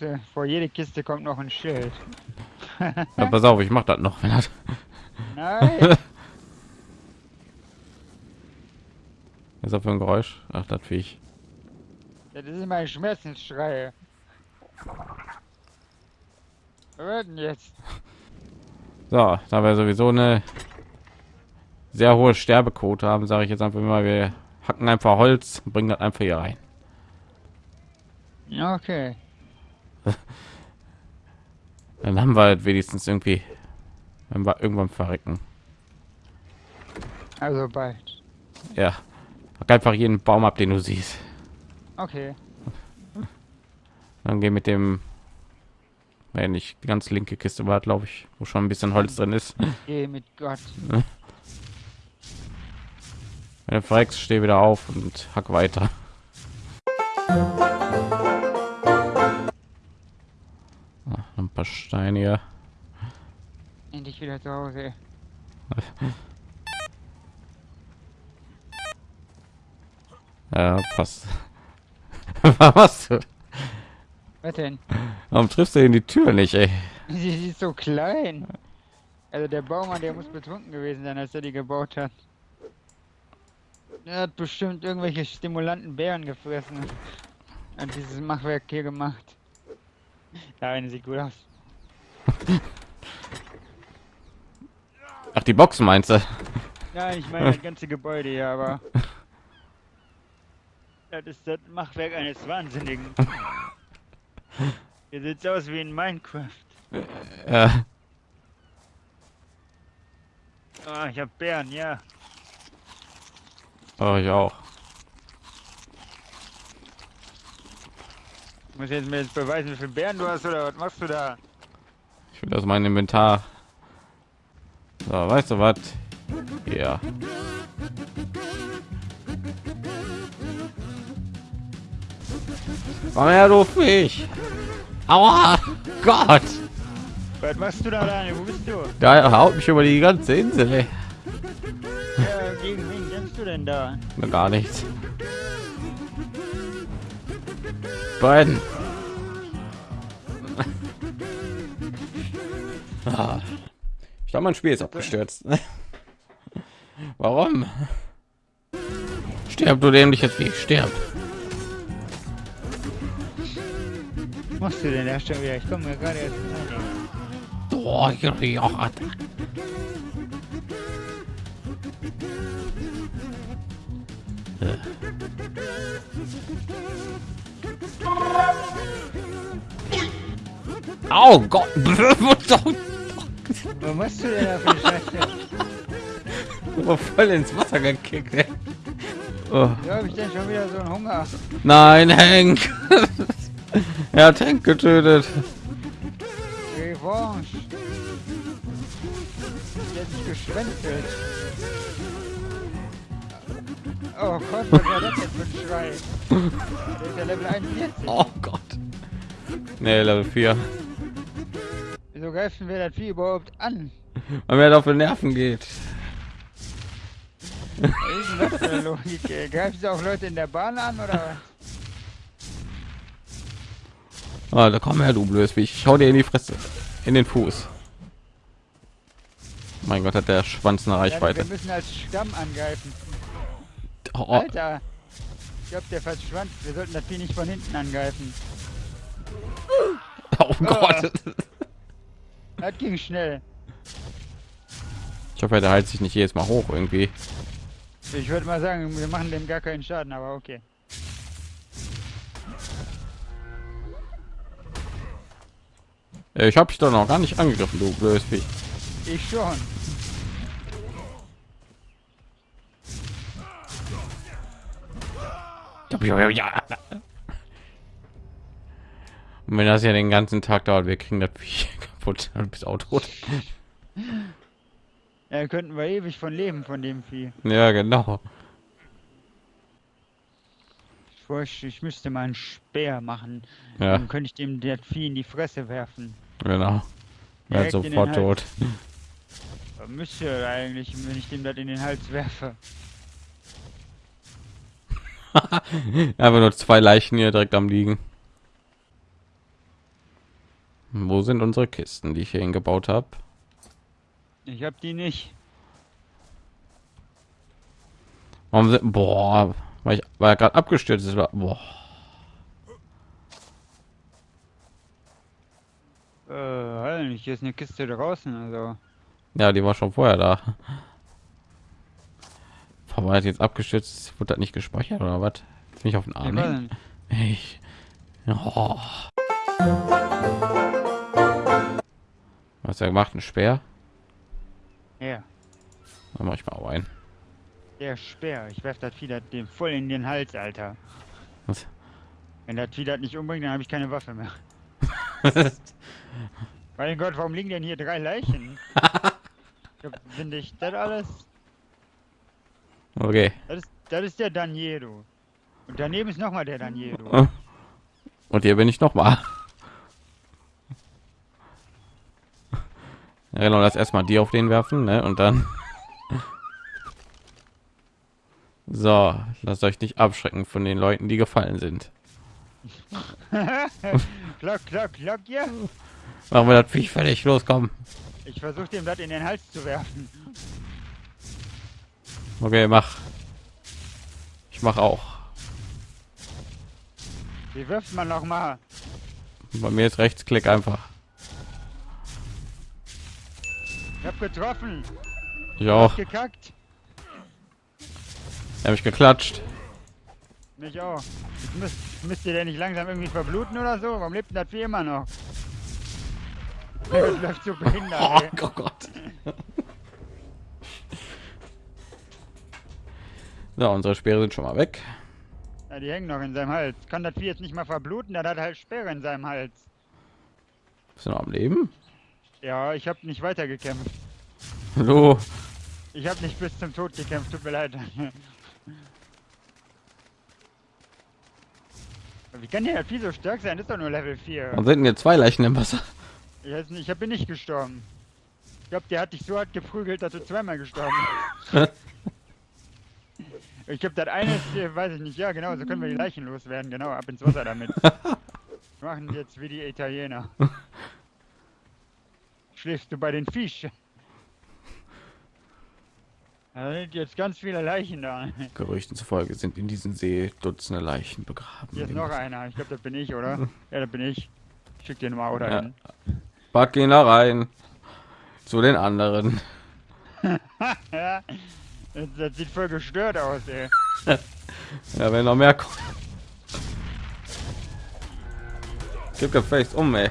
muss ja, vor jede Kiste kommt noch ein Schild. Ja, pass auf, ich mach das noch. Wenn das Nein. Was ist das für ein Geräusch? Ach, das Viech. das ist mein Schmerzensschrei. Denn jetzt? So, da wir sowieso eine sehr hohe Sterbequote haben, sage ich jetzt einfach mal, wir hacken einfach Holz und bringen das einfach hier rein. Okay. Dann haben wir halt wenigstens irgendwie, wenn wir irgendwann verrecken. Also bald. Ja, hack einfach jeden Baum ab, den du siehst. Okay. Dann geh mit dem, wenn nicht die ganz linke Kiste war, glaube ich, wo schon ein bisschen Holz drin ist. Geh mit Gott. Wenn du verreckst, steh wieder auf und hack weiter. Paar Steine hier. Endlich wieder zu Hause. Ja, passt. Was? du? Was denn? Warum triffst du in die Tür nicht, ey? Sie ist so klein. Also der Baumann, der muss betrunken gewesen sein, als er die gebaut hat. Er hat bestimmt irgendwelche stimulanten Bären gefressen. Und dieses Machwerk hier gemacht. Da eine sieht gut aus. Ach, die Box meinst du? Nein, ich meine das ganze Gebäude hier, aber. Das ist das Machwerk eines Wahnsinnigen. Hier sieht's aus wie in Minecraft. Ja. Ah, ich hab Bären, ja. Oh, ich auch. Muss jetzt mir jetzt beweisen, wie viele Bären du hast oder was machst du da? Ich will aus meinem Inventar. So, weißt du was? Ja. Komm her, du Fisch! Aua! Gott! Was machst du da, Daniel? Wo bist du? Da haut mich über die ganze Insel, ey. Ja, gegen wen kämpfst du denn da? Na, Gar nichts. Beiden. Ah. Ich glaube, mein Spiel ist abgestürzt. Warum? Sterb du dämliches Weg, sterb. Was machst du denn da schon wieder? Ich komme mir gerade erst rein. Oh, ja, ja. Oh Gott! Was machst du denn da für eine Scheiße? Aber voll ins Wasser gekickt. Ey. Oh. Ja, hab ich denn schon wieder so einen Hunger? Nein, Hank! er hat Hank getötet. Revanche. Sich geschwänzelt. Oh Gott, was war das jetzt für ein Schrei? Der ist ja Level 41. Oh Gott. Nee, Level 4. Wieso greifen wir das Vieh überhaupt an? Weil mir das auf die Nerven geht. Was ist denn das für eine Logik? Greifen sie auch Leute in der Bahn an oder? Ah, da komm her, du blödes. Ich schau dir in die Fresse. In den Fuß. Mein Gott, hat der Schwanz eine Ja, Reichweite. wir müssen als Stamm angreifen. Oh, oh. Alter! Ich glaube, der verschwand. Wir sollten das Vieh nicht von hinten angreifen. oh Gott. Das ging schnell. Ich hoffe, der heilt sich nicht jedes Mal hoch irgendwie. Ich würde mal sagen, wir machen dem gar keinen Schaden, aber okay. Äh, Ich habe dich doch noch gar nicht angegriffen, du blödes Viech. Ich schon. Ja. Und wenn das ja den ganzen Tag dauert, wir kriegen das Viech kaputt und bist auch tot. Ja, könnten wir ewig von leben von dem Vieh. Ja, genau. Ich, bräuchte- ich müsste mal einen Speer machen. Ja, Dann könnte ich dem das Vieh in die Fresse werfen. genau. Den sofort tot. Müsste eigentlich, wenn ich dem das in den Hals werfe. Einfach nur zwei Leichen hier direkt am liegen. Wo sind unsere Kisten, die ich hier hingebaut habe? Ich hab die nicht. Warum sind, boah, weil ich er gerade abgestürzt ist. Boah. Äh, halt hier ist eine Kiste draußen, also. Ja, die war schon vorher da. Hat jetzt abgestürzt? Wurde das nicht gespeichert oder was? Bin ich auf den Ich Arm? Ich. Oh. Was er gemacht? Ein Speer? Ja, Dann mach ich mal auch ein. der Speer. Ich werf das Vieh das dem voll in den Hals, Alter. Was? Wenn das Vieh das nicht umbringt, dann habe ich keine Waffe mehr. Mein Gott, warum liegen denn hier drei Leichen? Finde ich das alles? okay. Das ist, das ist der Daniero. Und daneben ist nochmal der Daniero. Und hier bin ich noch mal. Ja, genau, das erstmal die auf den werfen, ne? Und dann. So, lasst euch nicht abschrecken von den Leuten, die gefallen sind. klock, klock, klock, ja. Machen wir das Viech fertig, loskommen. Ich versuche dem das in den Hals zu werfen. Okay, mach. Ich mach auch. Wie wirft man noch mal? Bei mir ist Rechtsklick einfach. Ich hab getroffen. Ich auch. Gekackt. Er mich geklatscht. Mich auch. Müsst, müsst ihr denn nicht langsam irgendwie verbluten oder so? Warum lebt denn das Vieh immer noch? Das läuft so behindert, Oh, ey. Gott. So, unsere Speere sind schon mal weg. Ja, die hängen noch in seinem Hals. Kann das Vieh jetzt nicht mal verbluten? Dann hat er halt Sperre in seinem Hals. Bist du noch am Leben? Ja, ich habe nicht weitergekämpft. Hallo. Ich habe nicht bis zum Tod gekämpft, tut mir leid. Wie kann der Vieh so stark sein? Das ist doch nur Level 4. Warum sind denn hier zwei Leichen im Wasser? Ich weiß nicht, ich bin nicht gestorben. Ich glaube, der hat dich so hart geprügelt, dass du zweimal gestorben bist. ich glaube, das eine ist, weiß ich nicht, ja genau, so können wir die Leichen loswerden, genau, ab ins Wasser damit. Machen jetzt wie die Italiener. Schläfst du bei den Fisch? Da sind jetzt ganz viele Leichen da. Gerüchten zufolge sind in diesem See Dutzende Leichen begraben. Hier ist noch einer, ich glaube, das bin ich, oder? Ja, das bin ich. Schick dir mal oder Ja. Pack ihn da rein. Zu den anderen. Ja, das, das sieht voll gestört aus, ey. Ja, wenn noch mehr kommen. Gib gefälligst um, ey.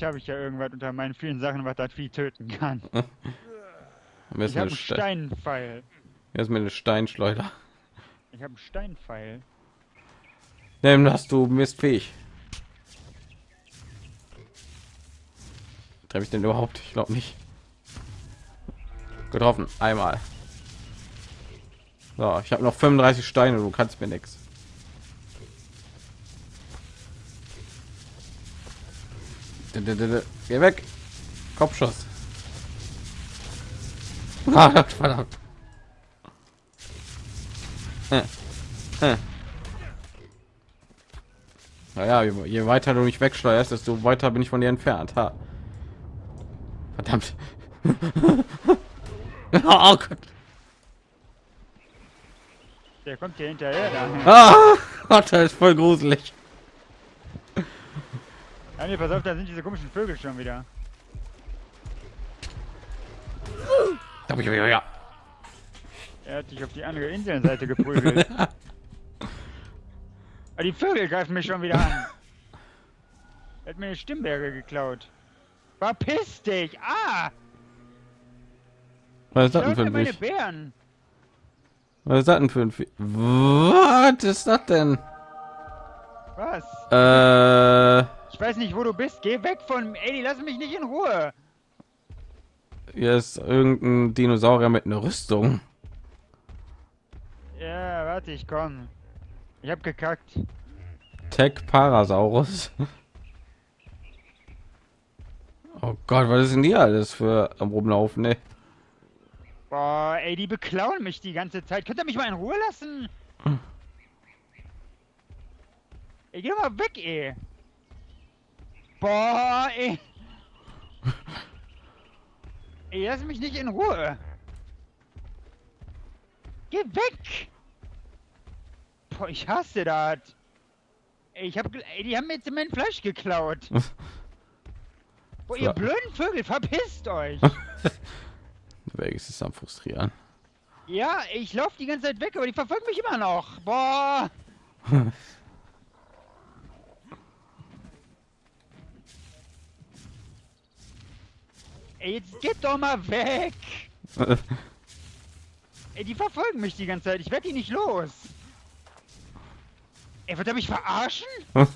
Vielleicht habe ich ja irgendwas unter meinen vielen Sachen, was das Vieh töten kann. Ich habe eine einen Ste Steinpfeil. Hier ist mir eine Steinschleuder. Ich habe einen Steinpfeil. Nimm das, du mistfähig. Treffe ich den überhaupt? Ich glaube nicht. Getroffen. Einmal. So, ich habe noch 35 Steine. Du kannst mir nichts. Geh weg. Kopfschuss. Ah, verdammt. Hm. Naja, je, je weiter du mich wegsteuerst, desto weiter bin ich von dir entfernt. Ha. Verdammt. oh Gott. Der kommt hier hinterher. Da. Ah, Gott, das ist voll gruselig. Ja, nee, pass auf, da sind diese komischen Vögel schon wieder. Ja. Er hat dich auf die andere Inselseite geprügelt. Aber die Vögel greifen mich schon wieder an. Er hat mir eine Stimmberge geklaut. Verpiss dich! Ah! Was ist das denn für ein meine Viech? Bären! Was ist das denn für ein Viech? Was ist das denn? Was? Äh, Ich weiß nicht, wo du bist. Geh weg von... Ey, die lassen mich nicht in Ruhe. hier ist irgendein Dinosaurier mit einer Rüstung. Ja, warte, ich komm. Ich hab gekackt. Tech Parasaurus. Oh Gott, was ist denn hier alles für am Rumlaufen, ne? Boah, ey, die beklauen mich die ganze Zeit. Könnt ihr mich mal in Ruhe lassen? Ey, geh doch mal weg, ey. Boah, ey. Ey, lass mich nicht in Ruhe. Geh weg! Boah, ich hasse das. Ey, ich hab, ey, die haben mir jetzt mein Fleisch geklaut. Boah, ihr blöden Vögel, verpisst euch! Weg ist es am frustrieren. ja, ich lauf die ganze Zeit weg, aber die verfolgen mich immer noch. Boah! Ey, jetzt geht doch mal weg! Ey, die verfolgen mich die ganze Zeit. Ich werd die nicht los. Ey, wird er mich verarschen?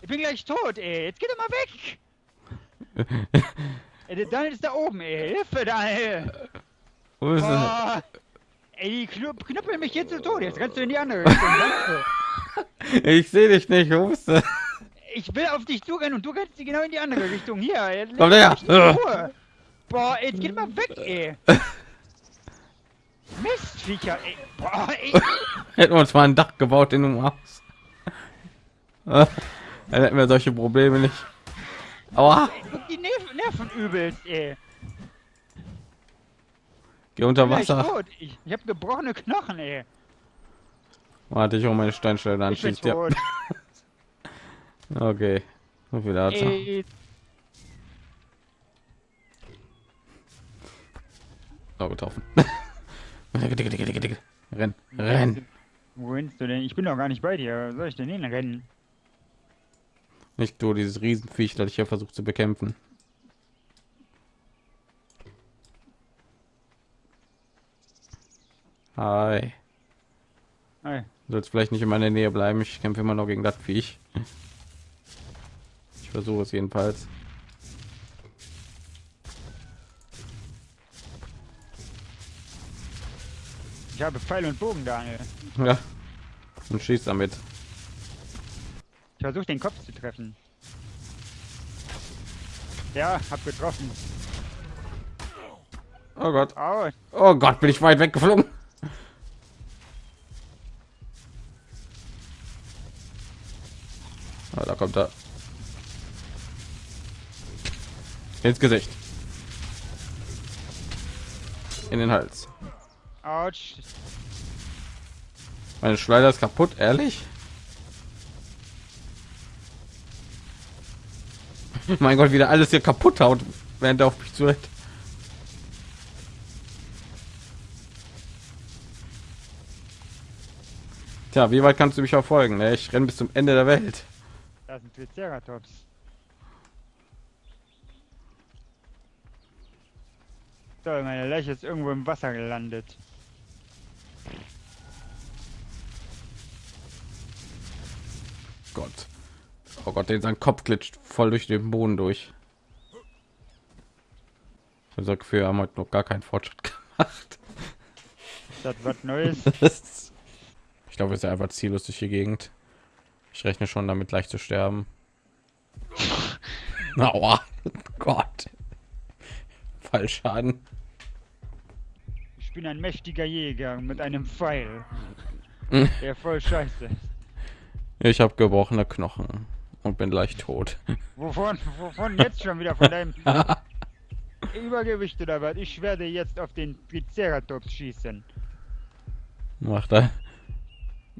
Ich bin gleich tot, ey. Jetzt geht er mal weg. Ey, der Daniel ist da oben, ey. Hilfe, Daniel. Wo ist es? Boah. Ey, die knüppeln mich jetzt zu Tod. Jetzt kannst du in die andere Richtung. Ich sehe dich nicht, wo bist du? Ich will auf dich zurennen und du kannst genau in die andere Richtung. Hier, Komm her. Boah, ey, jetzt geht mal weg, ey. Mistviecher, ey. Boah, ey. Hätten wir uns mal ein Dach gebaut in einem Haus. Dann hätten wir solche Probleme nicht. Aua, Die Nerven, Nerven übelst, ey. geh unter Ich Wasser. tot. Ich, ich hab gebrochene Knochen, ey. Warte, ich hole meine Steinstelle, dann Ich schießt ja. Okay, so viel dazu. Ey, Oh, getroffen. Renn, renn. Wo rennst du denn? Ich bin doch gar nicht bei dir. Soll ich denn hinrennen? Nicht du, dieses Riesenviech, das ich hier versucht zu bekämpfen. Hi. Ey, Du sollst vielleicht nicht in meiner Nähe bleiben. Ich kämpfe immer noch gegen das Viech. Ich versuche es jedenfalls. ich habe Pfeil und Bogen, Daniel. Ja. Und schießt damit. Ich versuche den Kopf zu treffen. Ja, hab getroffen. Oh Gott. Oh Gott, bin ich weit weggeflogen. Ah, da kommt er. Ins Gesicht. In den Hals. ouch. Meine Schleider ist kaputt, ehrlich? mein Gott, wieder alles hier kaputt haut, während er auf mich zuhört. Tja, wie weit kannst du mich verfolgen? Ne? Ich renne bis zum Ende der Welt. Das sind Triceratops. So, meine Leiche ist irgendwo im Wasser gelandet. Gott. Oh Gott, den sein Kopf glitscht voll durch den Boden durch. Ich habe für haben heute noch gar keinen Fortschritt gemacht. Das was Neues? ich glaube, es ist einfach ziellos durch die Gegend. Ich rechne schon damit, gleich zu sterben. Aua. Gott. Fallschaden. Ich bin ein mächtiger Jäger mit einem Pfeil. Der voll scheiße. ist. Ich habe gebrochene Knochen und bin gleich tot. Wovon, wovon jetzt schon wieder von deinem Übergewicht oder was? Ich werde jetzt auf den Triceratops schießen. Macht er.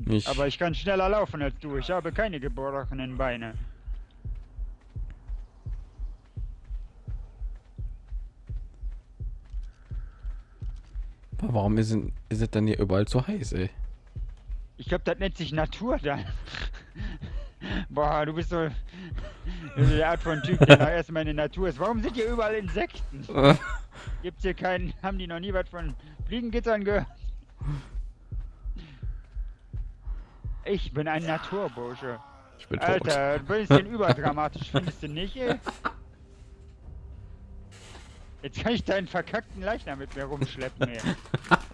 Ich, Aber ich kann schneller laufen als du. Ich habe keine gebrochenen Beine. Aber warum ist, denn- ist es dann hier überall so heiß, ey? Ich glaube, das nennt sich Natur dann. Boah, du bist so die Art von Typ, der erstmal in der Natur ist. Warum sind hier überall Insekten? Gibt's hier keinen, haben die noch nie was von Fliegengittern gehört? Ich bin ein Naturbursche. Ich bin tot. Alter, ein bisschen überdramatisch, findest du nicht, ey? Jetzt kann ich deinen verkackten Leichnam mit mir rumschleppen, ey.